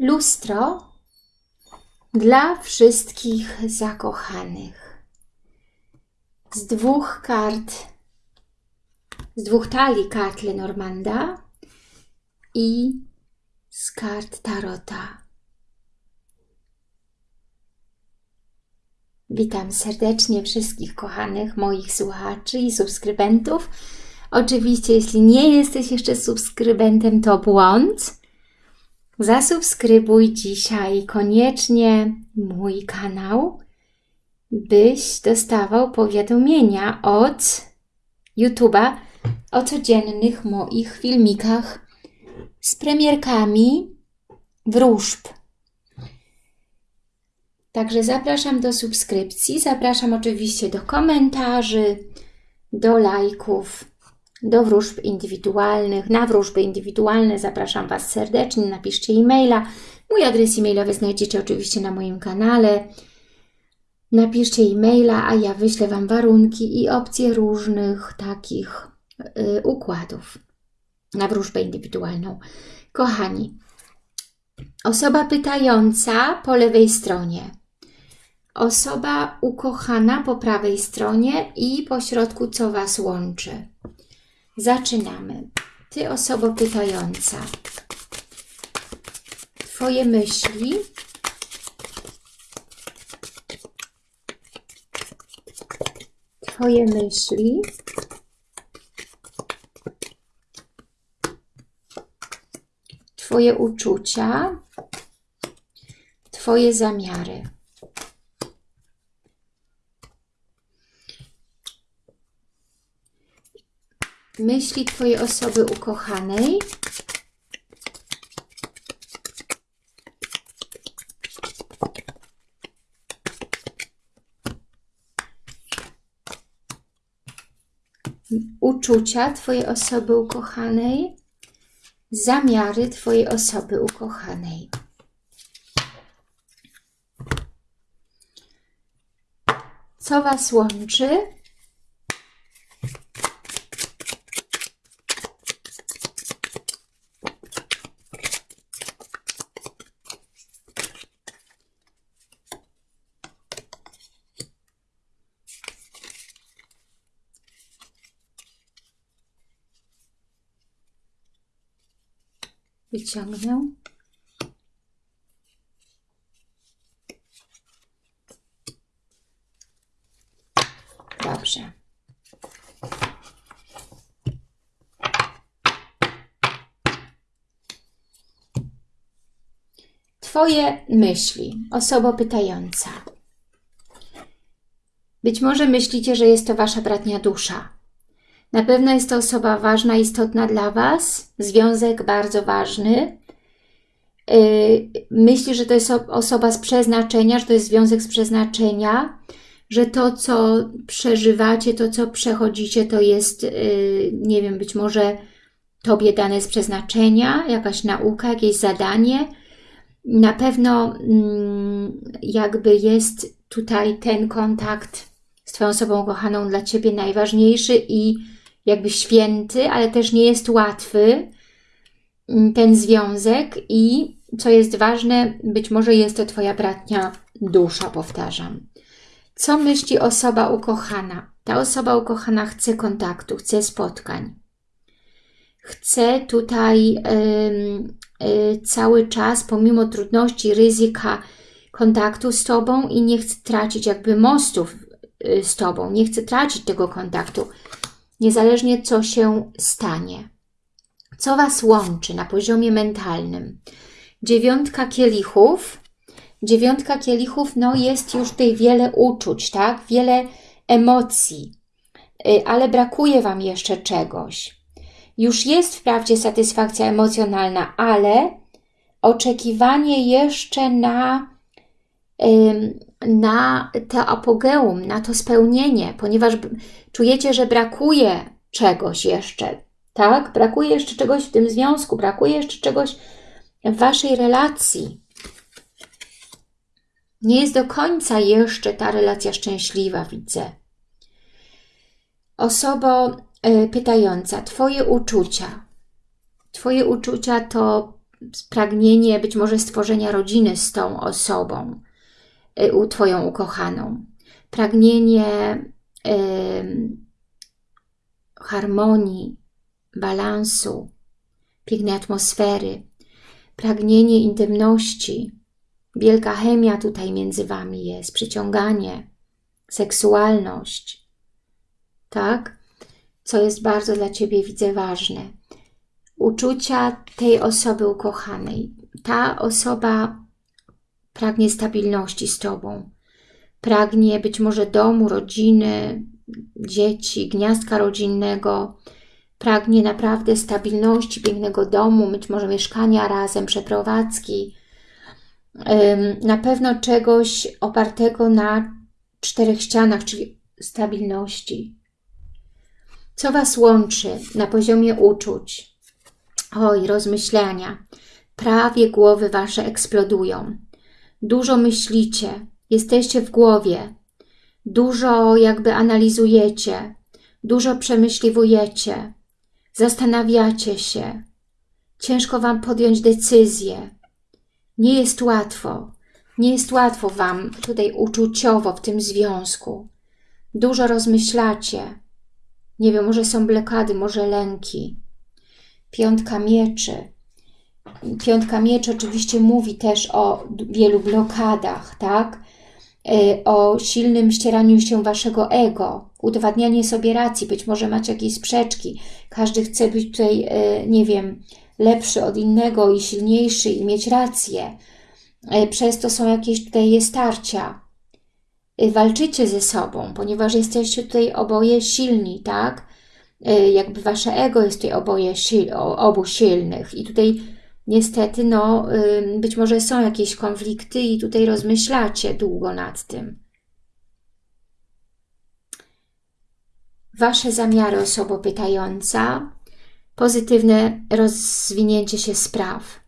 Lustro dla wszystkich zakochanych. Z dwóch kart, z dwóch talii kart Lenormanda i z kart Tarota. Witam serdecznie wszystkich kochanych moich słuchaczy i subskrybentów. Oczywiście, jeśli nie jesteś jeszcze subskrybentem, to błąd. Zasubskrybuj dzisiaj koniecznie mój kanał, byś dostawał powiadomienia od YouTube'a o codziennych moich filmikach z premierkami wróżb. Także zapraszam do subskrypcji, zapraszam oczywiście do komentarzy, do lajków, do wróżb indywidualnych. Na wróżby indywidualne zapraszam Was serdecznie, napiszcie e-maila. Mój adres e-mailowy znajdziecie oczywiście na moim kanale. Napiszcie e-maila, a ja wyślę Wam warunki i opcje różnych takich y, układów na wróżbę indywidualną. Kochani, osoba pytająca po lewej stronie, osoba ukochana po prawej stronie i po środku, co Was łączy. Zaczynamy. Ty, osoba pytająca, Twoje myśli Twoje myśli Twoje uczucia, Twoje zamiary. Myśli Twojej osoby ukochanej. Uczucia Twojej osoby ukochanej zamiary Twojej osoby ukochanej. Co Was łączy? Wyciągnę. Dobrze. Twoje myśli, osoba pytająca. Być może myślicie, że jest to Wasza bratnia dusza. Na pewno jest to osoba ważna, istotna dla Was, związek bardzo ważny. Y, myśli, że to jest osoba z przeznaczenia, że to jest związek z przeznaczenia, że to, co przeżywacie, to, co przechodzicie, to jest, y, nie wiem, być może Tobie dane z przeznaczenia, jakaś nauka, jakieś zadanie. Na pewno mm, jakby jest tutaj ten kontakt z Twoją osobą kochaną dla Ciebie najważniejszy i jakby święty, ale też nie jest łatwy mm, ten związek i co jest ważne, być może jest to Twoja bratnia dusza, powtarzam. Co myśli osoba ukochana? Ta osoba ukochana chce kontaktu, chce spotkań. Chce tutaj y, cały czas, pomimo trudności, ryzyka kontaktu z Tobą i nie chce tracić jakby mostów y, z Tobą, nie chce tracić tego kontaktu niezależnie co się stanie. Co Was łączy na poziomie mentalnym? Dziewiątka kielichów. Dziewiątka kielichów, no jest już tutaj wiele uczuć, tak? Wiele emocji, y, ale brakuje Wam jeszcze czegoś. Już jest wprawdzie satysfakcja emocjonalna, ale oczekiwanie jeszcze na, na to apogeum, na to spełnienie, ponieważ czujecie, że brakuje czegoś jeszcze, tak? Brakuje jeszcze czegoś w tym związku, brakuje jeszcze czegoś w Waszej relacji. Nie jest do końca jeszcze ta relacja szczęśliwa, widzę. Osoba y, pytająca, Twoje uczucia. Twoje uczucia to pragnienie być może stworzenia rodziny z tą osobą, Twoją ukochaną. Pragnienie y, harmonii, balansu, pięknej atmosfery, pragnienie intymności, wielka chemia tutaj między Wami jest, przyciąganie, seksualność, tak? Co jest bardzo dla Ciebie, widzę, ważne. Uczucia tej osoby ukochanej. Ta osoba pragnie stabilności z Tobą. Pragnie być może domu, rodziny, dzieci, gniazdka rodzinnego. Pragnie naprawdę stabilności, pięknego domu, być może mieszkania razem, przeprowadzki. Na pewno czegoś opartego na czterech ścianach, czyli stabilności. Co Was łączy na poziomie uczuć? Oj, rozmyślania. Prawie głowy Wasze eksplodują. Dużo myślicie, jesteście w głowie, dużo jakby analizujecie, dużo przemyśliwujecie, zastanawiacie się. Ciężko Wam podjąć decyzję. Nie jest łatwo. Nie jest łatwo Wam tutaj uczuciowo w tym związku. Dużo rozmyślacie. Nie wiem, może są blokady, może lęki. Piątka mieczy. Piątka mieczy oczywiście mówi też o wielu blokadach, tak? E, o silnym ścieraniu się waszego ego, udowadnianie sobie racji, być może macie jakieś sprzeczki, każdy chce być tutaj, e, nie wiem, lepszy od innego i silniejszy i mieć rację. E, przez to są jakieś tutaj starcia. Walczycie ze sobą, ponieważ jesteście tutaj oboje silni, tak? Jakby wasze ego jest tutaj oboje sil, obu silnych i tutaj niestety, no, być może są jakieś konflikty i tutaj rozmyślacie długo nad tym. Wasze zamiary, osobo pytająca, pozytywne rozwinięcie się spraw.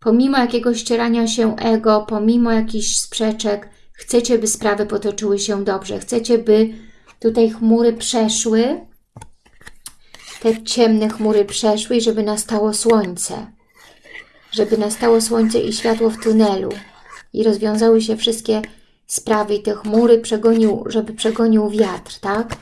Pomimo jakiegoś ścierania się ego, pomimo jakichś sprzeczek, chcecie, by sprawy potoczyły się dobrze. Chcecie, by tutaj chmury przeszły, te ciemne chmury przeszły i żeby nastało słońce żeby nastało słońce i światło w tunelu i rozwiązały się wszystkie sprawy i te chmury przegonił, żeby przegonił wiatr, tak?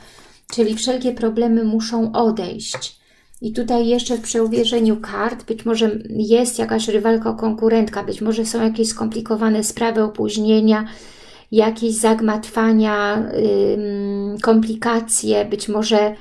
Czyli wszelkie problemy muszą odejść. I tutaj jeszcze w przeuwierzeniu kart być może jest jakaś rywalka, konkurentka, być może są jakieś skomplikowane sprawy, opóźnienia, jakieś zagmatwania, yy, komplikacje, być może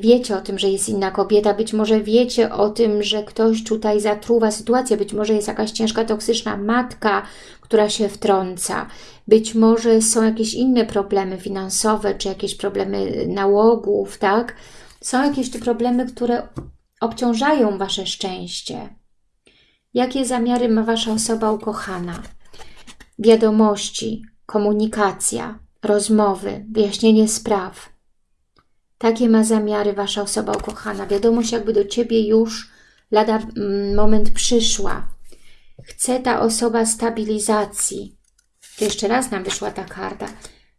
wiecie o tym, że jest inna kobieta, być może wiecie o tym, że ktoś tutaj zatruwa sytuację, być może jest jakaś ciężka, toksyczna matka, która się wtrąca, być może są jakieś inne problemy finansowe, czy jakieś problemy nałogów, tak? Są jakieś tu problemy, które obciążają Wasze szczęście. Jakie zamiary ma Wasza osoba ukochana? Wiadomości, komunikacja, rozmowy, wyjaśnienie spraw – takie ma zamiary Wasza osoba ukochana. Wiadomość jakby do Ciebie już lada mm, moment przyszła. Chce ta osoba stabilizacji. Jeszcze raz nam wyszła ta karta.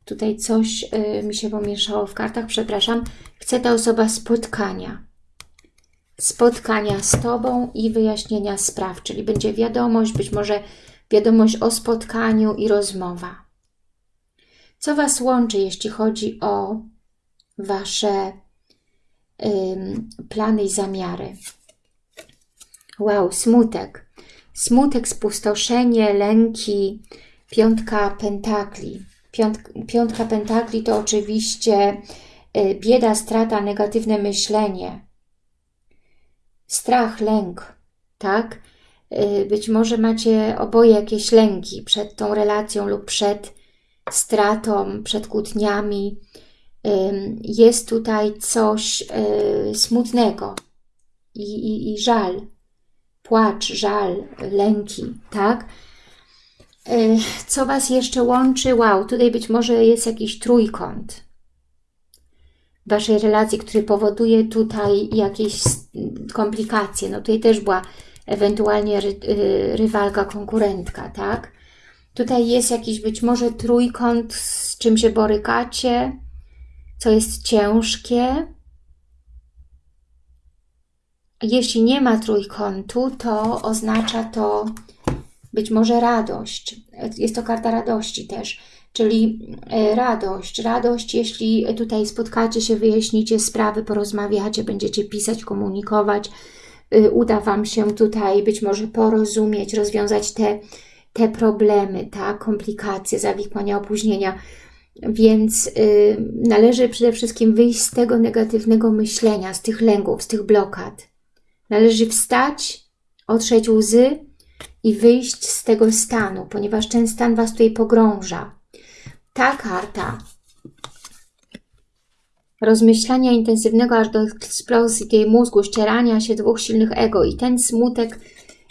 Tutaj coś y, mi się pomieszało w kartach, przepraszam. Chce ta osoba spotkania. Spotkania z Tobą i wyjaśnienia spraw, czyli będzie wiadomość, być może wiadomość o spotkaniu i rozmowa. Co Was łączy, jeśli chodzi o Wasze plany i zamiary. Wow, smutek. Smutek, spustoszenie, lęki, piątka pentakli. Piąt, piątka pentakli to oczywiście y, bieda, strata, negatywne myślenie. Strach, lęk, tak? Y, być może macie oboje jakieś lęki przed tą relacją lub przed stratą, przed kłótniami, jest tutaj coś y, smutnego i, i, i żal, płacz, żal, lęki, tak? Y, co Was jeszcze łączy? Wow, tutaj być może jest jakiś trójkąt Waszej relacji, który powoduje tutaj jakieś komplikacje. No tutaj też była ewentualnie ry, y, rywalka, konkurentka, tak? Tutaj jest jakiś być może trójkąt, z czym się borykacie, co jest ciężkie. Jeśli nie ma trójkątu, to oznacza to być może radość. Jest to karta radości też, czyli e, radość. Radość, jeśli tutaj spotkacie się, wyjaśnicie sprawy, porozmawiacie, będziecie pisać, komunikować, y, uda Wam się tutaj być może porozumieć, rozwiązać te, te problemy, tak, komplikacje, zawikłania, opóźnienia. Więc y, należy przede wszystkim wyjść z tego negatywnego myślenia, z tych lęków, z tych blokad. Należy wstać, otrzeć łzy i wyjść z tego stanu, ponieważ ten stan Was tutaj pogrąża. Ta karta rozmyślania intensywnego aż do eksplozji tej mózgu, ścierania się dwóch silnych ego i ten smutek,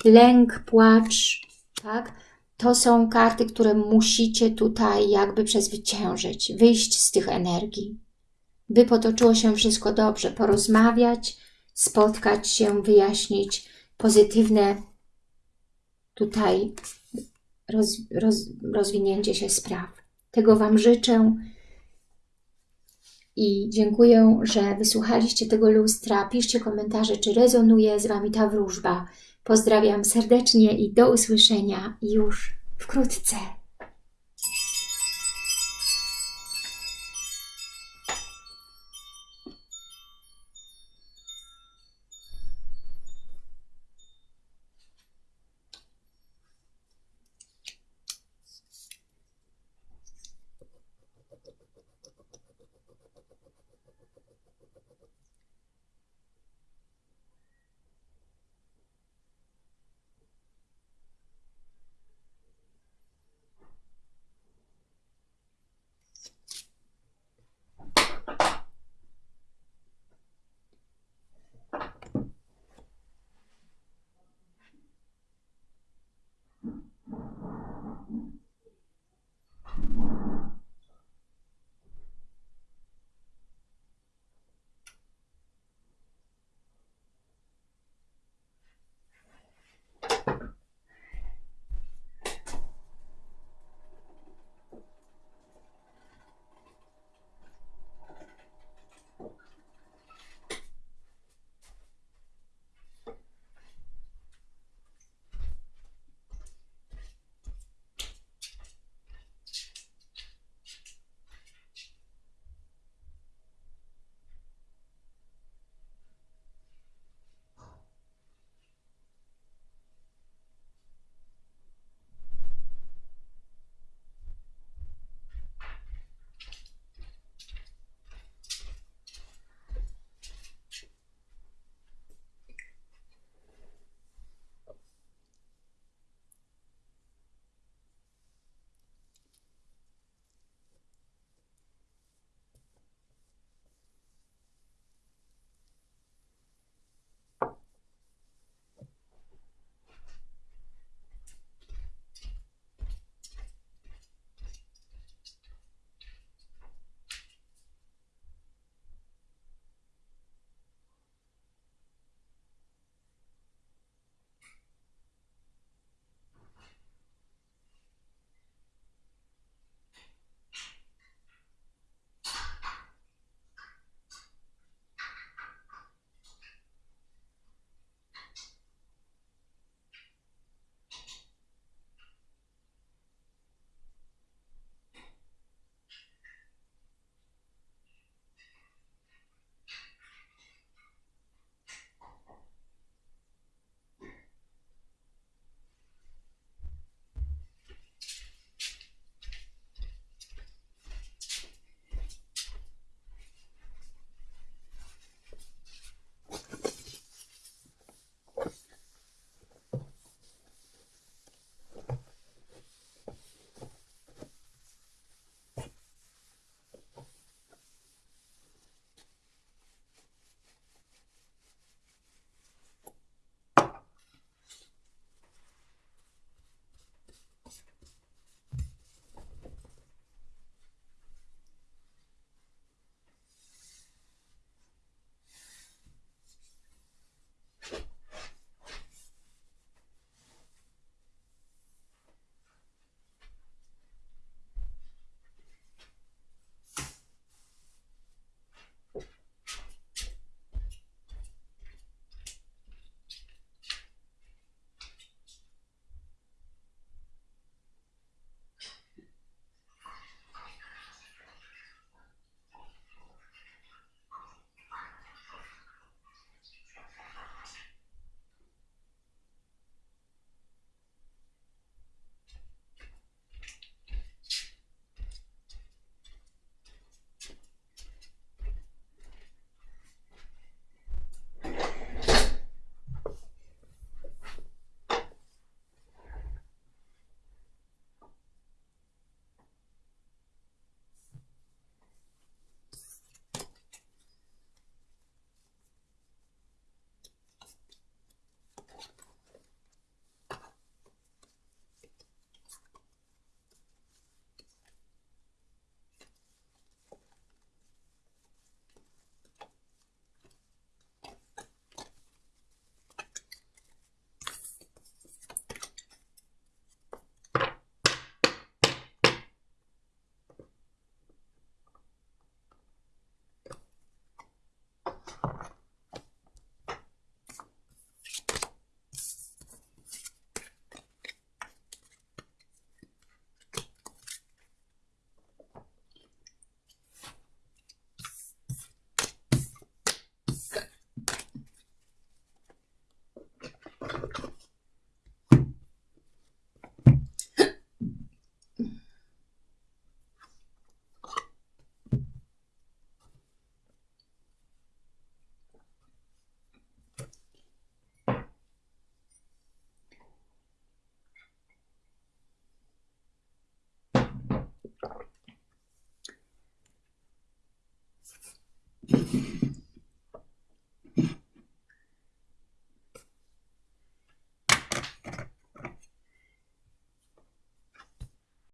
lęk, płacz, tak? To są karty, które musicie tutaj jakby przezwyciężyć, wyjść z tych energii, by potoczyło się wszystko dobrze, porozmawiać, spotkać się, wyjaśnić pozytywne tutaj roz, roz, rozwinięcie się spraw. Tego Wam życzę i dziękuję, że wysłuchaliście tego lustra. Piszcie komentarze, czy rezonuje z Wami ta wróżba. Pozdrawiam serdecznie i do usłyszenia już wkrótce.